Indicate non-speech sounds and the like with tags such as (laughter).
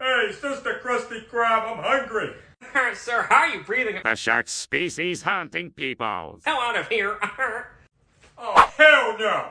Hey, Sister Krusty Krab, I'm hungry. (laughs) Sir, how are you breathing? The shark species hunting people. Hell out of here. (laughs) Oh, hell no!